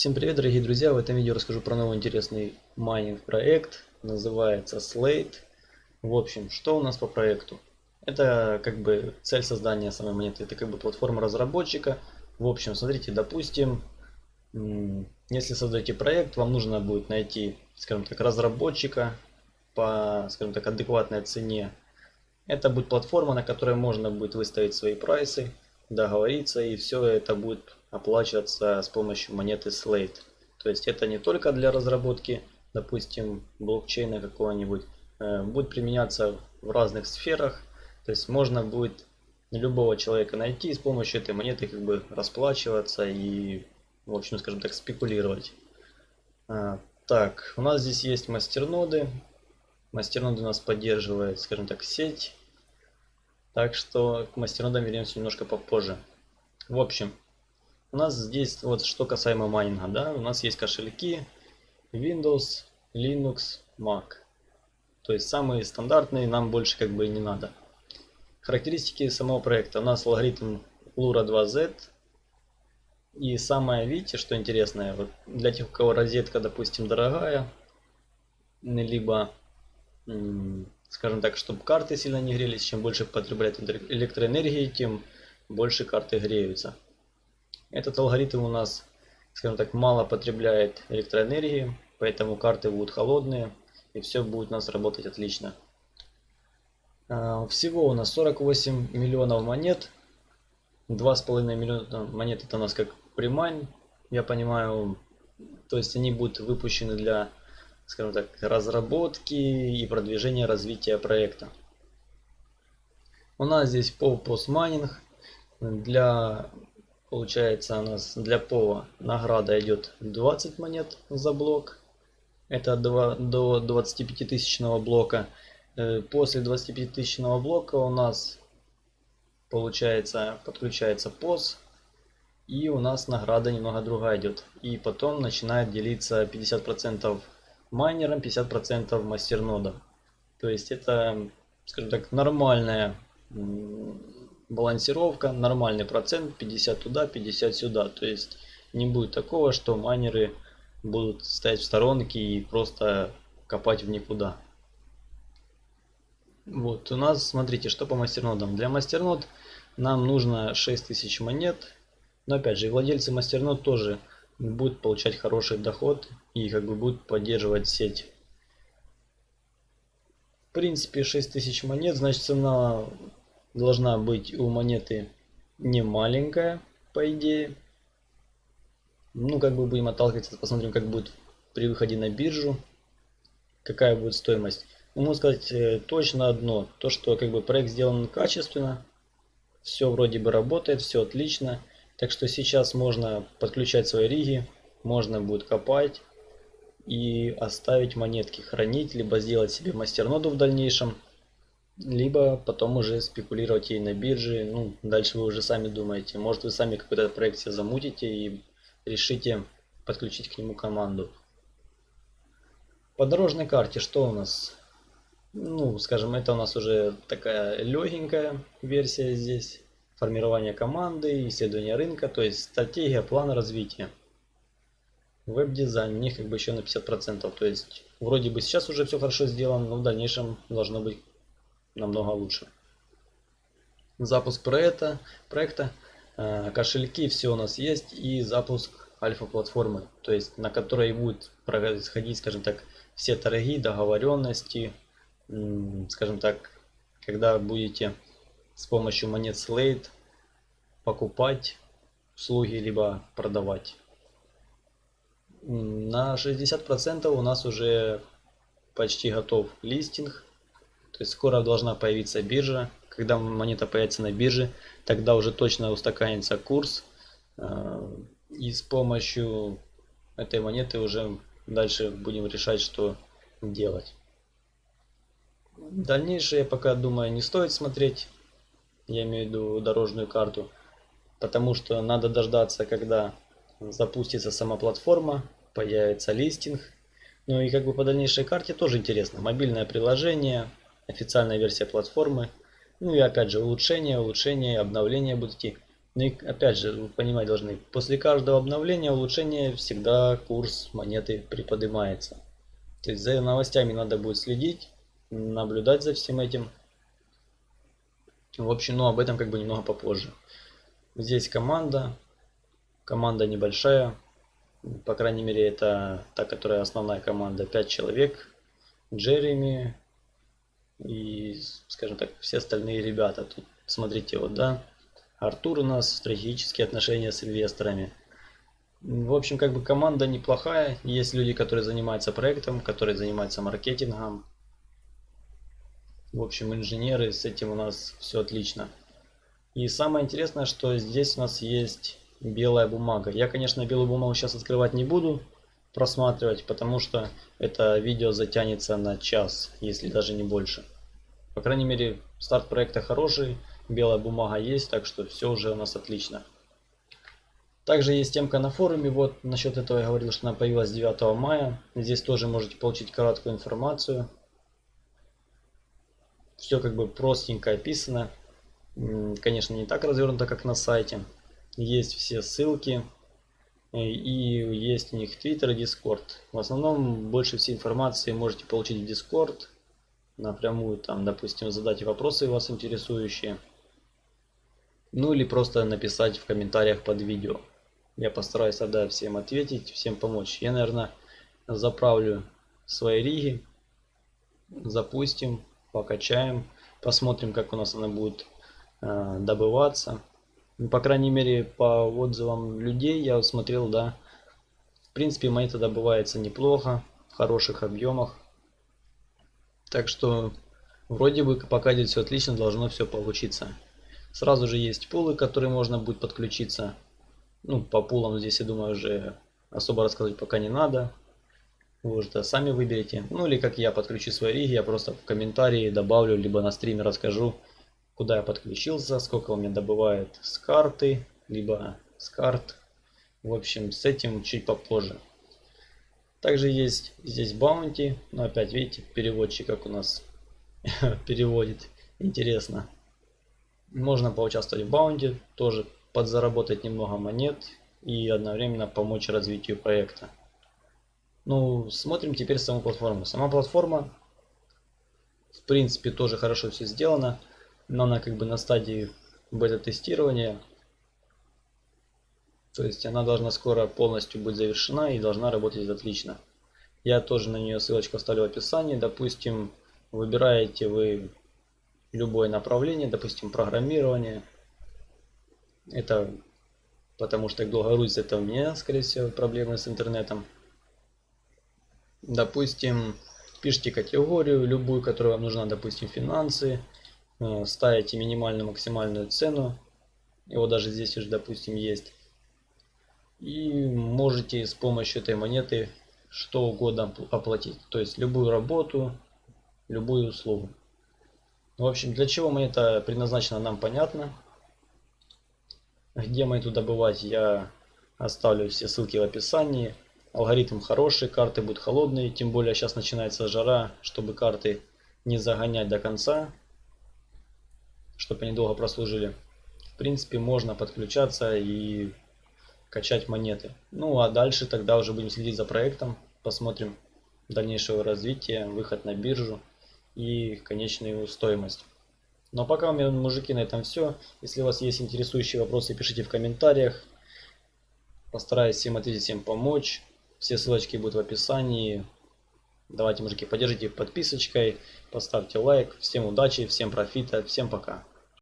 Всем привет, дорогие друзья! В этом видео расскажу про новый интересный майнинг проект. Называется Slate. В общем, что у нас по проекту? Это как бы цель создания самой монеты. Это как бы платформа разработчика. В общем, смотрите, допустим, если создаете проект, вам нужно будет найти, скажем так, разработчика по, скажем так, адекватной цене. Это будет платформа, на которой можно будет выставить свои прайсы, договориться и все это будет оплачиваться с помощью монеты Slate. То есть это не только для разработки, допустим, блокчейна какого-нибудь, э, будет применяться в разных сферах. То есть можно будет любого человека найти и с помощью этой монеты как бы расплачиваться и, в общем, скажем так, спекулировать. А, так, у нас здесь есть мастерноды. Мастерноды у нас поддерживает, скажем так, сеть. Так что к мастернодам вернемся немножко попозже. В общем, у нас здесь вот что касаемо майнинга, да, у нас есть кошельки Windows, Linux, Mac. То есть самые стандартные, нам больше как бы и не надо. Характеристики самого проекта. У нас алгоритм Lura 2Z. И самое, видите, что интересное, вот для тех, у кого розетка, допустим, дорогая, либо, скажем так, чтобы карты сильно не грелись, чем больше потребляет электроэнергии, тем больше карты греются. Этот алгоритм у нас, скажем так, мало потребляет электроэнергии, поэтому карты будут холодные и все будет у нас работать отлично. А, всего у нас 48 миллионов монет. 2,5 миллиона монет это у нас как примайн, я понимаю. То есть они будут выпущены для, скажем так, разработки и продвижения развития проекта. У нас здесь по постмайнинг. Для Получается у нас для пола награда идет 20 монет за блок. Это до, до 25 тысячного блока. Э, после 25 тысячного блока у нас получается подключается POS. И у нас награда немного другая идет. И потом начинает делиться 50% майнером, 50% мастернодом. То есть это, скажем так, нормальная балансировка, нормальный процент, 50 туда, 50 сюда. То есть не будет такого, что майнеры будут стоять в сторонке и просто копать в никуда. Вот, у нас, смотрите, что по мастернодам. Для мастернод нам нужно 6000 монет. Но опять же, владельцы мастернод тоже будут получать хороший доход и как бы будут поддерживать сеть. В принципе, 6000 монет, значит цена должна быть у монеты не маленькая, по идее. Ну, как бы будем отталкиваться, посмотрим, как будет при выходе на биржу, какая будет стоимость. Ну, могу сказать э, точно одно, то, что как бы проект сделан качественно, все вроде бы работает, все отлично. Так что сейчас можно подключать свои риги, можно будет копать и оставить монетки, хранить, либо сделать себе мастерноду в дальнейшем либо потом уже спекулировать ей на бирже. Ну, дальше вы уже сами думаете. Может вы сами какой-то проект себе замутите и решите подключить к нему команду. По дорожной карте что у нас? Ну, скажем, это у нас уже такая легенькая версия здесь. Формирование команды, исследование рынка, то есть стратегия, план развития. Веб-дизайн, у них как бы еще на 50%. То есть вроде бы сейчас уже все хорошо сделано, но в дальнейшем должно быть намного лучше. Запуск проекта, проекта э, кошельки, все у нас есть и запуск альфа-платформы, то есть на которой будет происходить, скажем так, все торги, договоренности, скажем так, когда будете с помощью монет Slate покупать услуги, либо продавать. На 60% у нас уже почти готов листинг. То есть скоро должна появиться биржа. Когда монета появится на бирже, тогда уже точно устаканится курс. Э, и с помощью этой монеты уже дальше будем решать, что делать. Дальнейшее пока думаю не стоит смотреть. Я имею в виду дорожную карту. Потому что надо дождаться, когда запустится сама платформа, появится листинг. Ну и как бы по дальнейшей карте тоже интересно. Мобильное приложение, официальная версия платформы. Ну и опять же улучшения, улучшения, обновления будут идти. Ну и опять же, вы понимать должны, после каждого обновления, улучшения всегда курс монеты приподнимается. То есть за новостями надо будет следить, наблюдать за всем этим. В общем, ну об этом как бы немного попозже. Здесь команда. Команда небольшая. По крайней мере, это та, которая основная команда. 5 человек. Джереми и, скажем так, все остальные ребята. Тут смотрите, вот, да. Артур у нас, стратегические отношения с инвесторами. В общем, как бы команда неплохая. Есть люди, которые занимаются проектом, которые занимаются маркетингом. В общем, инженеры, с этим у нас все отлично. И самое интересное, что здесь у нас есть белая бумага. Я, конечно, белую бумагу сейчас открывать не буду, просматривать, потому что это видео затянется на час, если даже не больше. По крайней мере, старт проекта хороший, белая бумага есть, так что все уже у нас отлично. Также есть темка на форуме, вот насчет этого я говорил, что она появилась 9 мая. Здесь тоже можете получить короткую информацию. Все как бы простенько описано. Конечно, не так развернуто, как на сайте. Есть все ссылки. И есть у них Twitter Discord. В основном больше всей информации можете получить в Discord. Напрямую там, допустим, задать вопросы вас интересующие. Ну или просто написать в комментариях под видео. Я постараюсь тогда всем ответить, всем помочь. Я, наверное, заправлю свои риги. Запустим, покачаем. Посмотрим, как у нас она будет э, добываться. Ну, по крайней мере, по отзывам людей я смотрел, да. В принципе, монета добывается неплохо, в хороших объемах. Так что, вроде бы, пока здесь все отлично, должно все получиться. Сразу же есть пулы, которые можно будет подключиться. Ну, по пулам здесь, я думаю, уже особо рассказывать пока не надо. Вы уже сами выберете. Ну, или как я подключу свои риги, я просто в комментарии добавлю, либо на стриме расскажу, куда я подключился, сколько у меня добывает с карты, либо с карт. В общем, с этим чуть попозже. Также есть здесь баунти, но опять видите, переводчик как у нас переводит. Интересно. Можно поучаствовать в баунте, тоже подзаработать немного монет и одновременно помочь развитию проекта. Ну, смотрим теперь саму платформу. Сама платформа, в принципе, тоже хорошо все сделано, но она как бы на стадии бета-тестирования. То есть она должна скоро полностью быть завершена и должна работать отлично. Я тоже на нее ссылочку оставлю в описании. Допустим, выбираете вы любое направление, допустим, программирование. Это потому что долго грузится, это у меня, скорее всего, проблемы с интернетом. Допустим, пишите категорию, любую, которая вам нужна, допустим, финансы. Ставите минимальную, максимальную цену. Его даже здесь уже, допустим, есть. И можете с помощью этой монеты что угодно оплатить. То есть любую работу, любую услугу. В общем, для чего монета предназначена, нам понятно. Где монету добывать, я оставлю все ссылки в описании. Алгоритм хороший, карты будут холодные, тем более сейчас начинается жара, чтобы карты не загонять до конца, чтобы они долго прослужили. В принципе, можно подключаться и качать монеты. Ну а дальше тогда уже будем следить за проектом, посмотрим дальнейшее развитие, выход на биржу и конечную стоимость. Но пока у меня, мужики, на этом все. Если у вас есть интересующие вопросы, пишите в комментариях. Постараюсь всем ответить, всем помочь. Все ссылочки будут в описании. Давайте, мужики, поддержите подписочкой, поставьте лайк. Всем удачи, всем профита, всем пока.